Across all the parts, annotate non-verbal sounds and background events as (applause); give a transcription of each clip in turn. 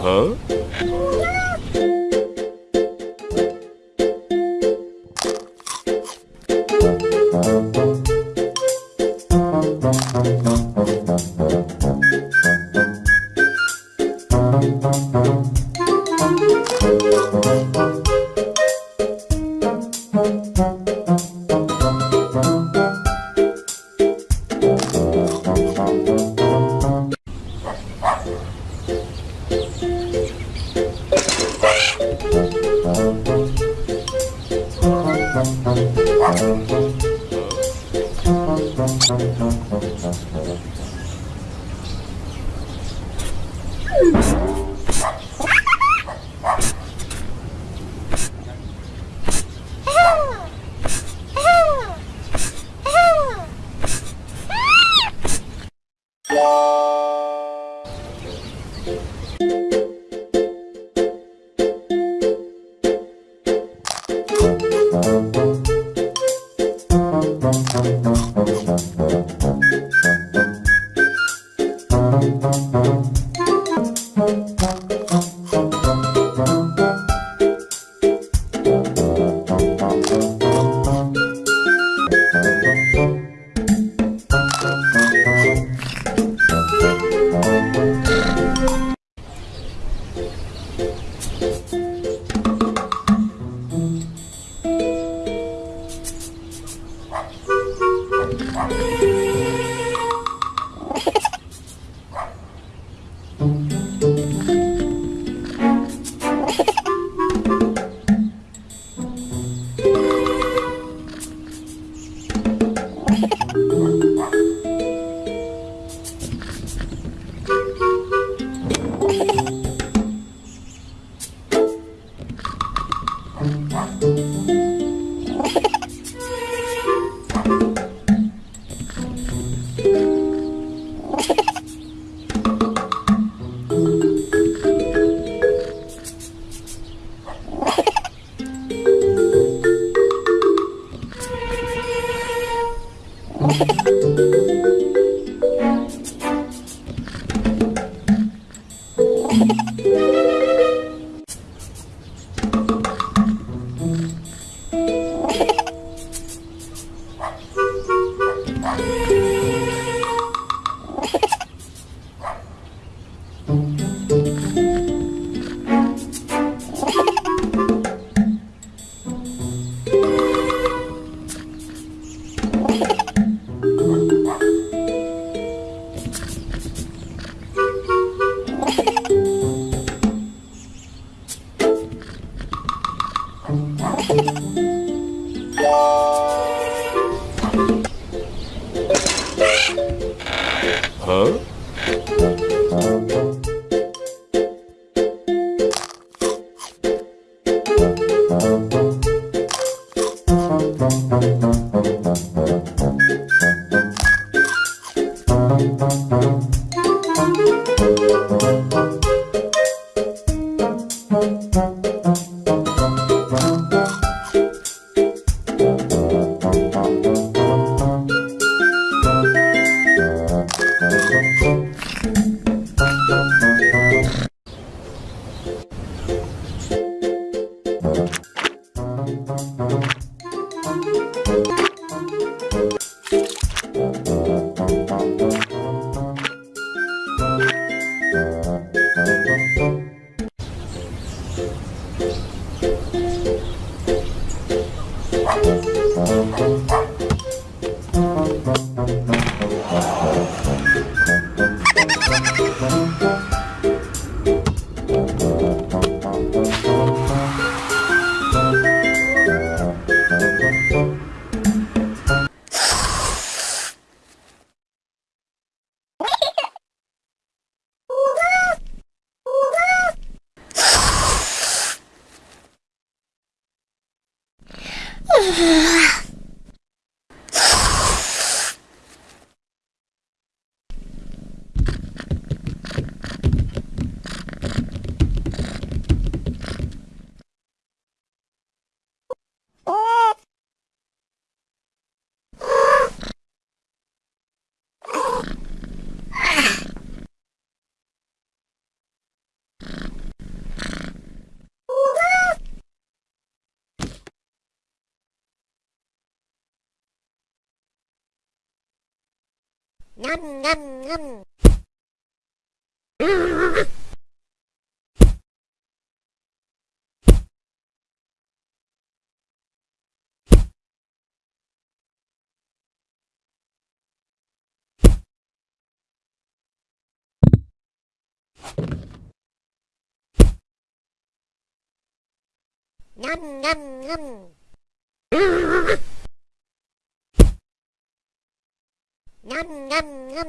어? Huh? Ah. Ngâm ngâm ngâm. Ngâm ngâm ngâm. Ngâm ngâm ngâm.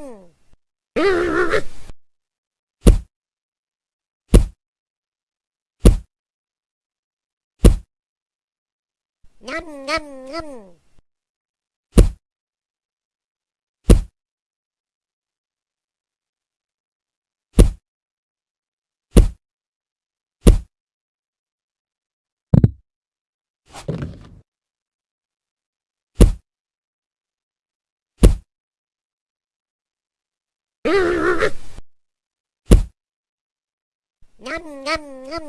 Ngâm ngâm ngâm. Ngâm ngâm ngâm.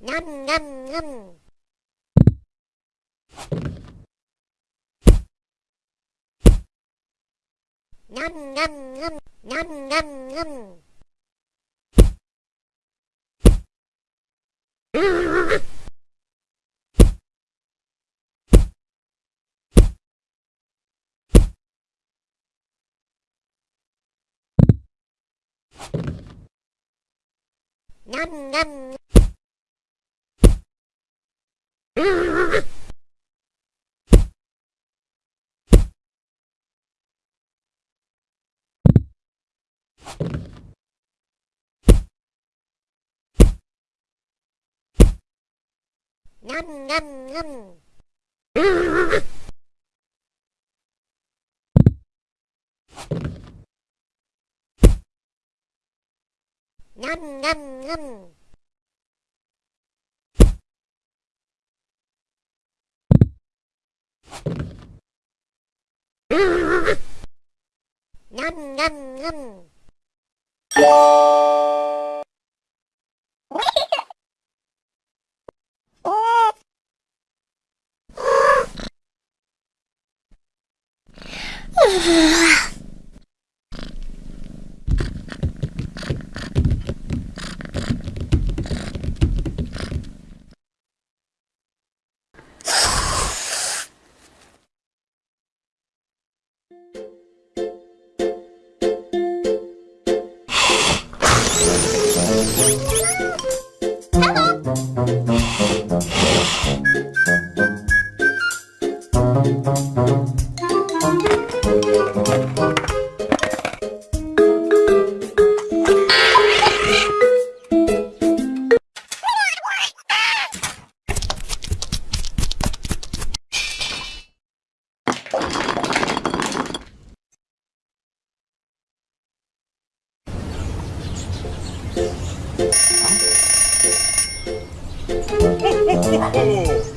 Ngâm ngâm ngâm. Ngâm ngâm ngâm. Ngâm ngâm ngâm. (laughs) Ngâm ngâm. Ngâm ngâm ngâm. Ngâm ngâm ngâm Ngâm ngâm ngâm 啊、来てませ。